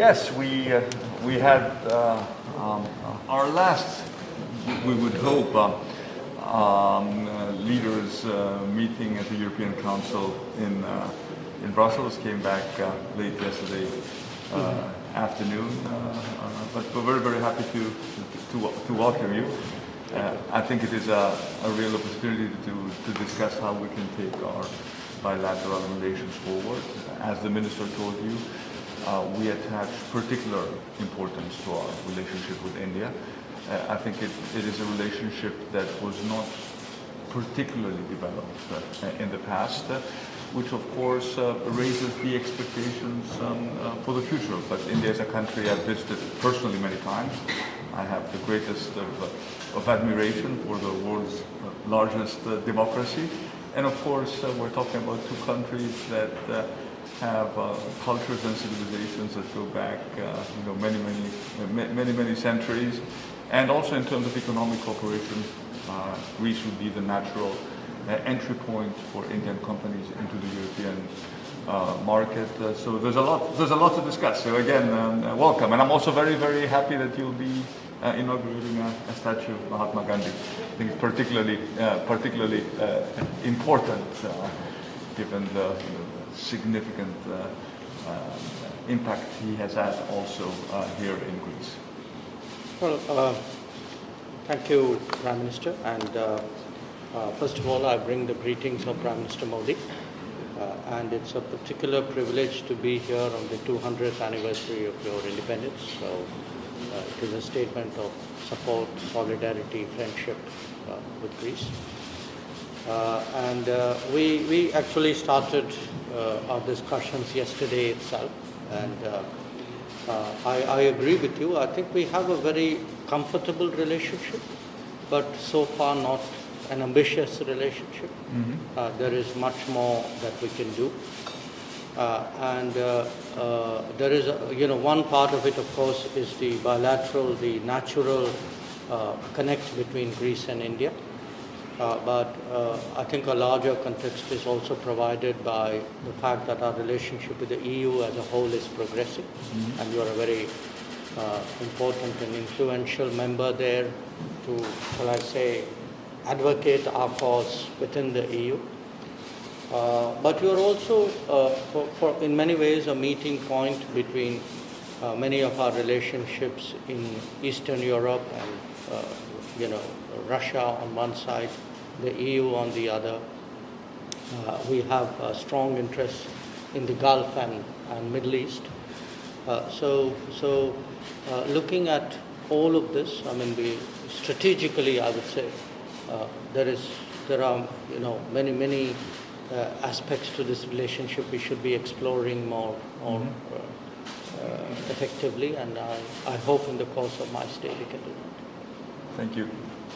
Yes, we, uh, we had uh, um, our last, we would hope, uh, um, uh, leaders uh, meeting at the European Council in, uh, in Brussels, came back uh, late yesterday uh, afternoon, uh, uh, but we're very, very happy to, to, to welcome you. Uh, I think it is a, a real opportunity to, to discuss how we can take our bilateral relations forward. As the Minister told you, uh, we attach particular importance to our relationship with India. Uh, I think it, it is a relationship that was not particularly developed uh, in the past, uh, which of course uh, raises the expectations um, uh, for the future. But India is a country I've visited personally many times. I have the greatest of, of admiration for the world's largest democracy. And of course, we're talking about two countries that have uh, cultures and civilizations that go back, uh, you know, many, many, many, many centuries. And also in terms of economic cooperation, uh, Greece would be the natural uh, entry point for Indian companies into the European uh, market. Uh, so there's a lot, there's a lot to discuss. So again, um, welcome. And I'm also very, very happy that you'll be inaugurating a, a statue of Mahatma Gandhi. I think it's particularly, particularly important given the, you know, the significant uh, uh, impact he has had also uh, here in Greece. Well, thank you, Prime Minister. And first of all, I bring the greetings of Prime Minister Modi. And it's a particular privilege to be here on the 200th anniversary of your independence. So it is a statement of support, solidarity, friendship with Greece. Uh, and uh, we, we actually started uh, our discussions yesterday itself. And uh, uh, I, I agree with you. I think we have a very comfortable relationship, but so far not an ambitious relationship. Uh, there is much more that we can do. Uh, and uh, uh, there is, a, you know, one part of it, of course, is the bilateral, the natural uh, connect between Greece and India. Uh, but uh, I think a larger context is also provided by the fact that our relationship with the EU as a whole is progressing, and you are a very uh, important and influential member there to, shall I say, advocate our cause within the EU. Uh, but you are also, uh, for, for in many ways, a meeting point between uh, many of our relationships in Eastern Europe and, uh, you know, Russia on one side, the EU on the other. Uh, we have uh, strong interests in the Gulf and, and Middle East. Uh, so, so uh, looking at all of this, I mean, we strategically, I would say, uh, there is, there are, you know, many, many uh, aspects to this relationship we should be exploring more, more uh, uh, effectively, and I, I hope in the course of my stay we can do that. Thank you.